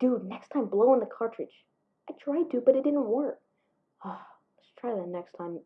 Dude, next time blow in the cartridge. I tried to, but it didn't work. Let's try that next time.